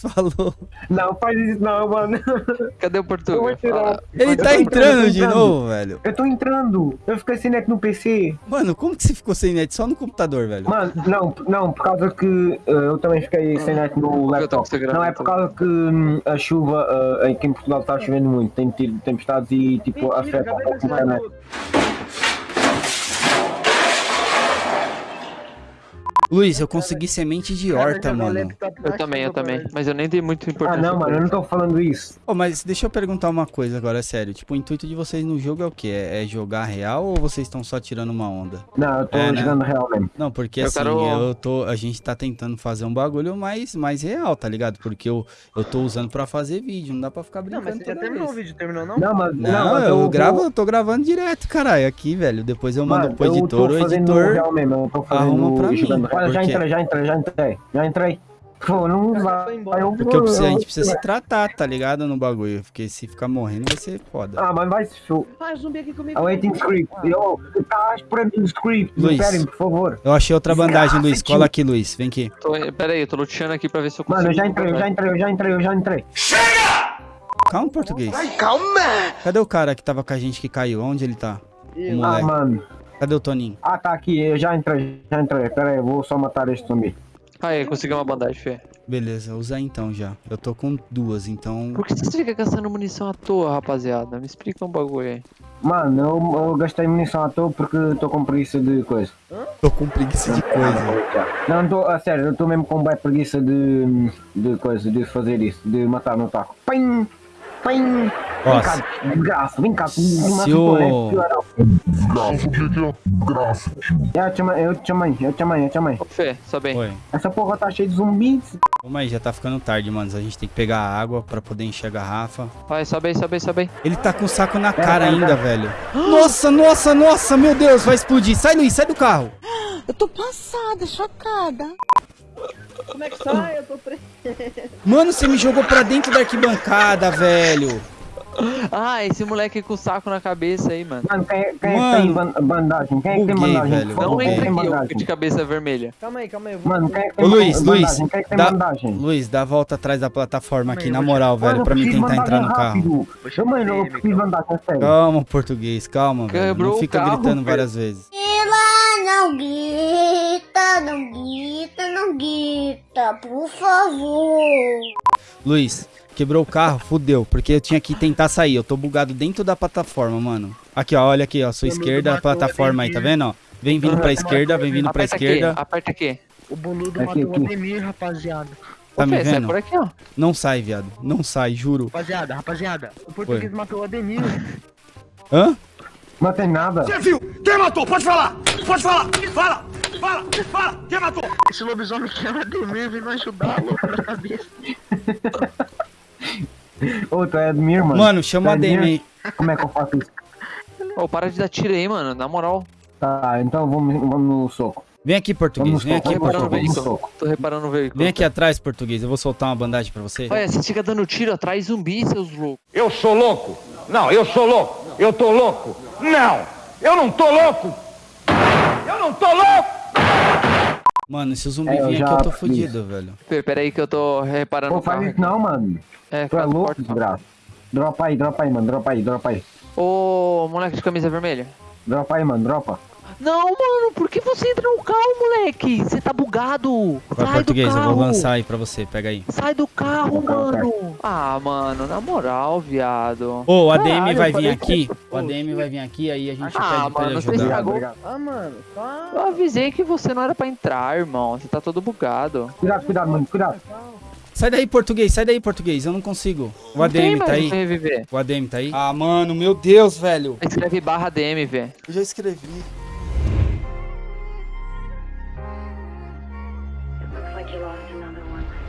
Falou. Não, faz isso não, mano. Cadê o Portugal? tirar. Ele Eu tá entrando, de novo, velho. Eu tô entrando. Eu fiquei sem net no PC. Mano, como que você ficou sem net só no computador, velho? Mano, não, não, por causa que eh, eu também fiquei sem net no laptop. Não, é por causa que hum, a chuva eh, aqui em Portugal está chovendo muito. Tem tido tempestades e tipo afeta um pouco a internet. Luiz, eu consegui semente de horta, mano. Eu também, eu também. Mas eu nem dei muito Ah, importância. não, mano, eu não tô falando isso. Ô, mas deixa eu perguntar uma coisa agora, sério. Tipo, o intuito de vocês no jogo é o quê? É, é jogar real ou vocês estão só tirando uma onda? Não, eu tô É, né? jogando real mesmo. Não, porque Eu assim, quero- eu tô. A gente tá tentando fazer um bagulho mais, mais real, tá ligado? Porque eu, eu tô usando pra fazer vídeo, não dá pra ficar Não, brincando. mas você já terminou o vez. vídeo, terminou não? Não, mas Não, mas eu tô- gravo, eu tô gravando direto, caralho, aqui, velho. Depois eu mando Mano, pro eu editor, tô o fazendo editor. real mesmo, eu tô arruma pra fazendo mim, real. Já entrei, já entrei, já entrei. Já entrei. Pô, não vai. eu- Porque eu preciso- a gente precisa eu- se tratar, tá ligado? No bagulho. Porque se ficar morrendo vai ser foda. Ah, mas vai se show. Ah, zumbi aqui comigo. I'm waiting script. Yo, tá esperando o script. Luiz. Esperem, por favor. Eu achei outra bandagem, Luiz. Cola aqui, Luiz. Vem aqui. Tô, pera aí, eu tô luteando aqui pra ver se eu consigo. Mano, eu já entrei, eu já entrei, eu já entrei, eu já entrei. Calma, português. calma! Cadê o cara que tava com a gente que caiu? Onde ele tá? O Eu. Ah, mano. Cadê o Toninho? Ah, tá aqui, eu já entrei, já entrei. Pera aí, eu vou só matar este zumbi. Aí, consegui uma bandagem, Fê. Beleza, usa então já. Eu tô com duas, então. Por que você fica gastando munição à toa, rapaziada? Me explica um bagulho aí. Mano, eu, eu gastei munição à toa porque tô com preguiça de coisa. Tô com preguiça de coisa. Não, não tô, a sério, eu tô mesmo com bem preguiça de, de coisa, de fazer isso, de matar no taco. Pim! Pim! Ó, Vem cá, desgraça, vem cá, se o- Graça, o que que é graça? Eu te chamei, eu te chamei, eu te chamei, eu te Fê, sobe aí. Oi. Essa porra tá cheia de zumbis. Calma aí, já tá ficando tarde, mano. A gente tem que pegar a água pra poder encher a garrafa. Vai, sobe aí, sobe aí, sobe aí. Ele tá com o saco na cara pera, ainda, pera. velho. Nossa, nossa, nossa, meu Deus, vai explodir. Sai, Luiz, sai do carro. Eu tô passada, chocada. Como é que sai? Eu tô preso. Mano, você me jogou pra dentro da arquibancada, velho. Ah, esse moleque com o saco na cabeça aí, mano. Mano, quem, quem é que Mano, tem ban- bandagem? Quem é que tem buguei, bandagem? velho. Não quem entra tem aqui, bandagem? de cabeça vermelha. Calma aí, calma aí. vou- Mano, quem é Ô, Luiz, Luiz? Quem é que tem dá- bandagem? Luiz, dá a volta atrás da plataforma aqui, na moral, velho, pra mim tentar entrar no carro. chamar Mano, eu preciso calma. bandagem, é sério. Calma, português, calma, velho. Quebrou Não o fica carro, gritando velho. várias vezes. Ela não grita, não grita, não grita, por favor. Luiz, quebrou o carro, fudeu, porque eu tinha que tentar sair. Eu tô bugado dentro da plataforma, mano. Aqui, ó, olha aqui, ó, sua esquerda, a plataforma aí, tá vendo, ó? Vem vindo pra esquerda, vem vindo pra Aperta esquerda. aqui, aperta aqui. O boludo Aqui, matou o aqui. Ademir, rapaziada. Tá Ô, me Fê, sai vendo? por aqui, ó. Não sai, viado. Não sai, juro. Rapaziada, rapaziada. O português matou o Ademir. Hã? Não tem nada. viu? Quem matou? Pode falar! Pode falar! Fala! Fala! Fala! Quem matou? Esse lobisomem que é o Ademir veio me ajudar, louco da cabeça. Ô, tu é Admir, mano. Mano, chama a é Admir? aí. Como é que eu faço isso? Ô, para de dar tiro aí, mano. Na moral. Tá, então vamos, vamos no soco. Vem aqui, português. Vamos Vem aqui, soco, vamos no português. soco. Tô reparando no veículo. Vem aqui atrás, português. Eu vou soltar uma bandagem pra você. Olha, você fica dando tiro atrás zumbi, seus loucos. Eu sou louco? Não, eu sou louco. Eu tô louco? Não, eu não tô louco. Eu não tô louco. Mano, se o zumbi É, eu vir aqui, já eu tô fudido, velho. Pera aí que eu tô reparando Pô, faz isso não, mano. É, Tu é faz louco, porta. desgraça. Dropa aí, dropa aí, mano. Dropa aí, dropa aí. Ô, moleque de camisa vermelha. Dropa aí, mano, dropa. Não, mano, por que você entra no carro, moleque? Você tá bugado. Vai, Sai português, do eu carro. vou lançar aí pra você. Pega aí. Sai do carro, mano. Ah, mano, na moral, viado. Ô, o ADM Caralho, vai eu vir aqui. que- O ADM vai vir aqui, aí a gente Ah, pede pra ele mano, ajudar. Obrigado. Ah, mano, só... Eu avisei que você não era pra entrar, irmão. Você tá todo bugado. Cuidado, cuidado, mano, cuidado. Sai daí, português, sai daí, português. Eu não consigo. O ADM tá aí? O ADM tá aí? Ah, mano, meu Deus, velho. Escreve barra DM, velho. Eu já escrevi. You lost another one.